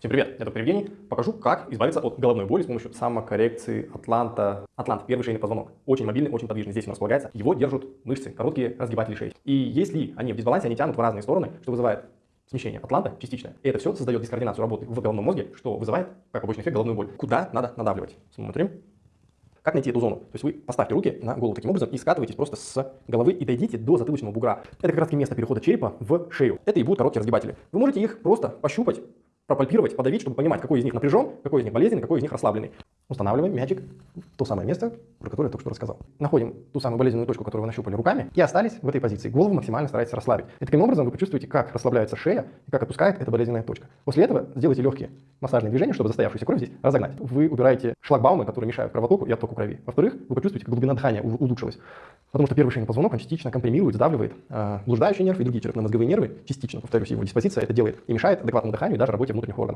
Всем привет, я доктор Евгений. Покажу, как избавиться от головной боли с помощью самокоррекции Атланта. Атлант, первый шейный позвонок. Очень мобильный, очень подвижный. Здесь нас располагается. Его держат мышцы, короткие разгибатели шеи. И если они в дисбалансе, они тянут в разные стороны, что вызывает смещение атланта частичное. И это все создает дискоординацию работы в головном мозге, что вызывает, как побочный эффект, головную боль. Куда надо надавливать? Смотрим. Как найти эту зону? То есть вы поставьте руки на голову таким образом и скатываетесь просто с головы и дойдите до затылочного бугра. Это как раз место перехода черепа в шею. Это и будут короткие разгибатели. Вы можете их просто пощупать, пропальпировать, подавить, чтобы понимать, какой из них напряжен, какой из них болезненный, какой из них расслабленный. Устанавливаем мячик то самое место, про которое я только что рассказал. Находим ту самую болезненную точку, которую вы нащупали руками, и остались в этой позиции. Голову максимально старайтесь расслабить. И таким образом вы почувствуете, как расслабляется шея и как отпускает эта болезненная точка. После этого сделайте легкие массажные движения, чтобы застоявшуюся кровь здесь разогнать. Вы убираете шлагбаумы, которые мешают кровотоку и оттоку крови. Во-вторых, вы почувствуете, как глубина дыхания улучшилась. Потому что первый шейный позвонок, он частично компримирует, сдавливает э, нерв и другие черепно-мозговые нервы. Частично, повторюсь, его диспозиция это делает и мешает адекватному дыханию и даже работе внутренних органов.